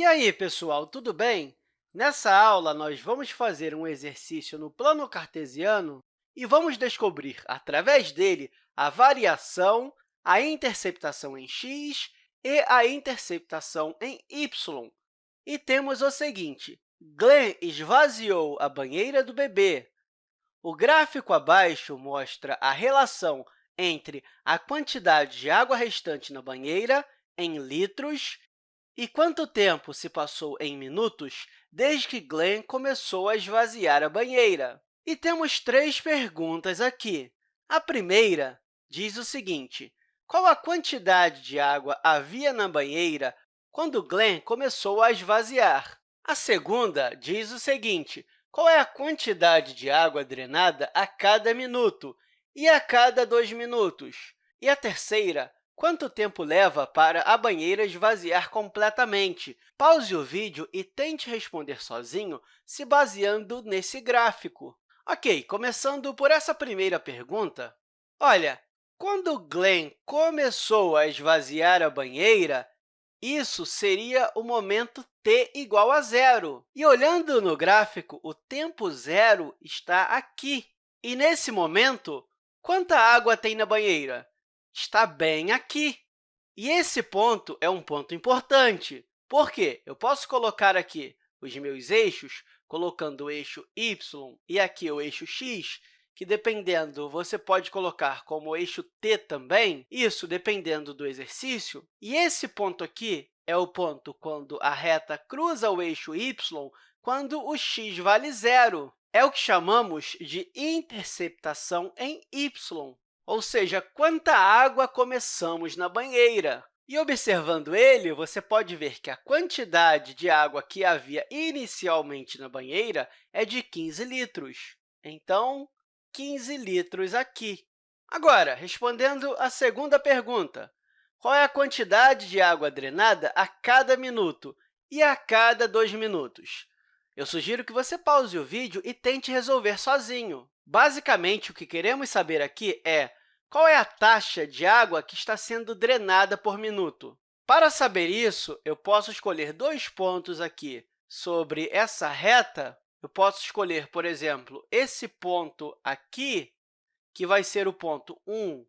E aí, pessoal, tudo bem? Nessa aula, nós vamos fazer um exercício no plano cartesiano e vamos descobrir, através dele, a variação, a interceptação em x e a interceptação em y. E temos o seguinte, Glenn esvaziou a banheira do bebê. O gráfico abaixo mostra a relação entre a quantidade de água restante na banheira em litros e quanto tempo se passou em minutos desde que Glenn começou a esvaziar a banheira? E temos três perguntas aqui. A primeira diz o seguinte, qual a quantidade de água havia na banheira quando Glenn começou a esvaziar? A segunda diz o seguinte, qual é a quantidade de água drenada a cada minuto e a cada dois minutos? E a terceira, Quanto tempo leva para a banheira esvaziar completamente? Pause o vídeo e tente responder sozinho se baseando nesse gráfico. Ok, começando por essa primeira pergunta. Olha, quando Glenn começou a esvaziar a banheira, isso seria o momento t igual a zero. E olhando no gráfico, o tempo zero está aqui. E, nesse momento, quanta água tem na banheira? Está bem aqui. E esse ponto é um ponto importante. Por quê? Eu posso colocar aqui os meus eixos, colocando o eixo y e aqui o eixo x, que, dependendo, você pode colocar como eixo t também, isso dependendo do exercício. E esse ponto aqui é o ponto quando a reta cruza o eixo y, quando o x vale zero. É o que chamamos de interceptação em y ou seja, quanta água começamos na banheira. E observando ele, você pode ver que a quantidade de água que havia inicialmente na banheira é de 15 litros. Então, 15 litros aqui. Agora, respondendo à segunda pergunta, qual é a quantidade de água drenada a cada minuto e a cada dois minutos? Eu sugiro que você pause o vídeo e tente resolver sozinho. Basicamente, o que queremos saber aqui é qual é a taxa de água que está sendo drenada por minuto? Para saber isso, eu posso escolher dois pontos aqui sobre essa reta. Eu posso escolher, por exemplo, esse ponto aqui, que vai ser o ponto 1,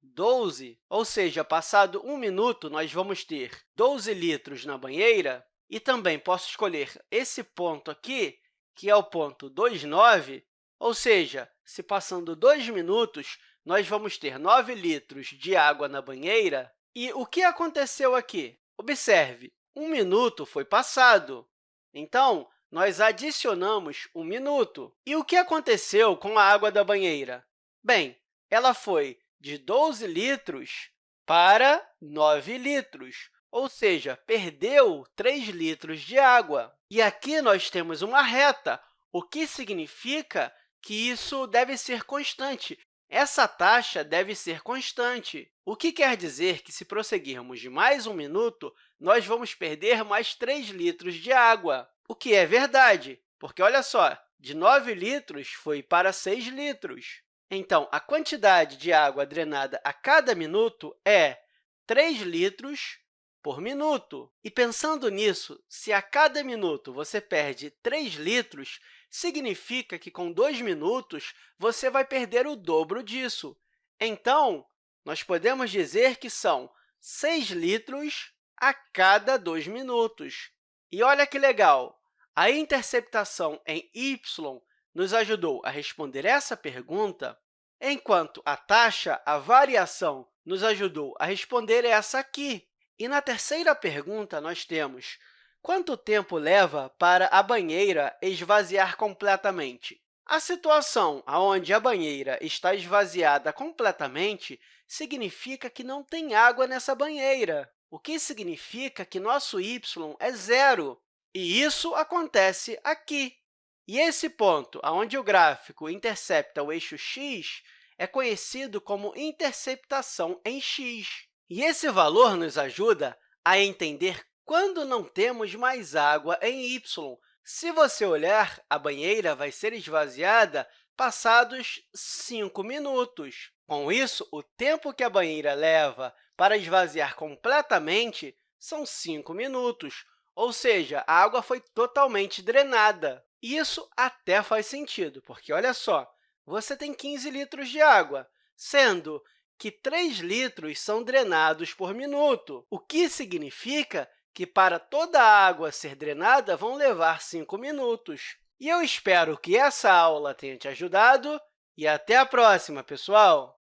12, ou seja, passado um minuto, nós vamos ter 12 litros na banheira, e também posso escolher esse ponto aqui, que é o ponto 2,9, ou seja, se passando dois minutos, nós vamos ter 9 litros de água na banheira. E o que aconteceu aqui? Observe, um minuto foi passado. Então, nós adicionamos um minuto. E o que aconteceu com a água da banheira? Bem, ela foi de 12 litros para 9 litros, ou seja, perdeu 3 litros de água. E aqui nós temos uma reta, o que significa que isso deve ser constante, essa taxa deve ser constante, o que quer dizer que, se prosseguirmos mais um minuto, nós vamos perder mais 3 litros de água, o que é verdade, porque, olha só, de 9 litros foi para 6 litros. Então, a quantidade de água drenada a cada minuto é 3 litros por minuto. E, pensando nisso, se a cada minuto você perde 3 litros, significa que, com 2 minutos, você vai perder o dobro disso. Então, nós podemos dizer que são 6 litros a cada 2 minutos. E olha que legal! A interceptação em y nos ajudou a responder essa pergunta, enquanto a taxa, a variação, nos ajudou a responder essa aqui. E na terceira pergunta, nós temos Quanto tempo leva para a banheira esvaziar completamente? A situação onde a banheira está esvaziada completamente significa que não tem água nessa banheira, o que significa que nosso y é zero. E isso acontece aqui. E esse ponto, onde o gráfico intercepta o eixo x, é conhecido como interceptação em x. E esse valor nos ajuda a entender quando não temos mais água em y. Se você olhar, a banheira vai ser esvaziada passados 5 minutos. Com isso, o tempo que a banheira leva para esvaziar completamente são 5 minutos, ou seja, a água foi totalmente drenada. Isso até faz sentido, porque, olha só, você tem 15 litros de água, sendo que 3 litros são drenados por minuto, o que significa que, para toda a água ser drenada, vão levar 5 minutos. E eu espero que essa aula tenha te ajudado e até a próxima, pessoal!